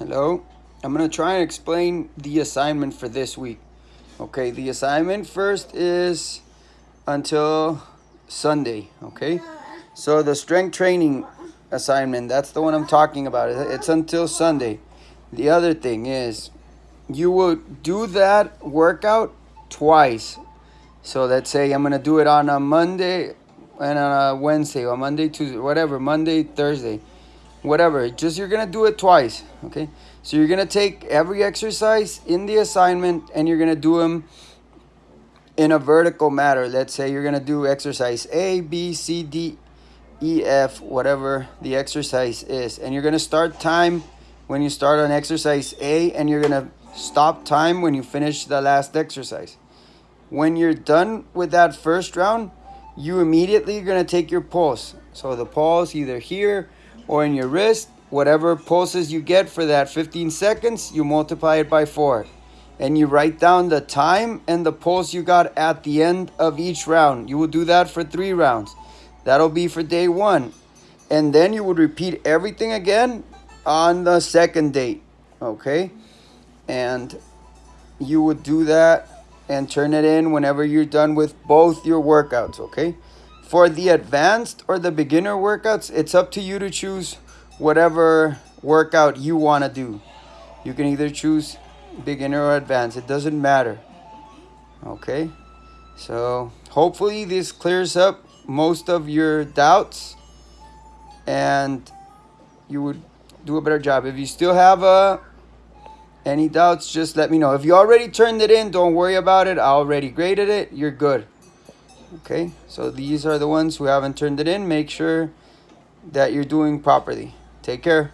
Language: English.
Hello. I'm going to try and explain the assignment for this week. Okay, the assignment first is until Sunday, okay? So the strength training assignment, that's the one I'm talking about. It's until Sunday. The other thing is you will do that workout twice. So let's say I'm going to do it on a Monday and on a Wednesday or Monday, Tuesday, whatever, Monday, Thursday whatever. Just you're gonna do it twice okay? So you're gonna take every exercise in the assignment and you're gonna do them in a vertical manner let's say you're gonna do exercise a b c d e f whatever the exercise is. And you're gonna start time when you start on exercise a and you're gonna stop time when you finish the last exercise. When you're done with that first round you immediately are gonna take your pulse. So the pulse either here or in your wrist, whatever pulses you get for that 15 seconds, you multiply it by four. And you write down the time and the pulse you got at the end of each round. You will do that for three rounds. That'll be for day one. And then you would repeat everything again on the second date. Okay? And you would do that and turn it in whenever you're done with both your workouts. Okay? For the advanced or the beginner workouts, it's up to you to choose whatever workout you want to do. You can either choose beginner or advanced, it doesn't matter. Okay, so hopefully this clears up most of your doubts and you would do a better job. If you still have uh, any doubts, just let me know. If you already turned it in, don't worry about it. I already graded it. You're good. Okay, so these are the ones who haven't turned it in. Make sure that you're doing properly. Take care.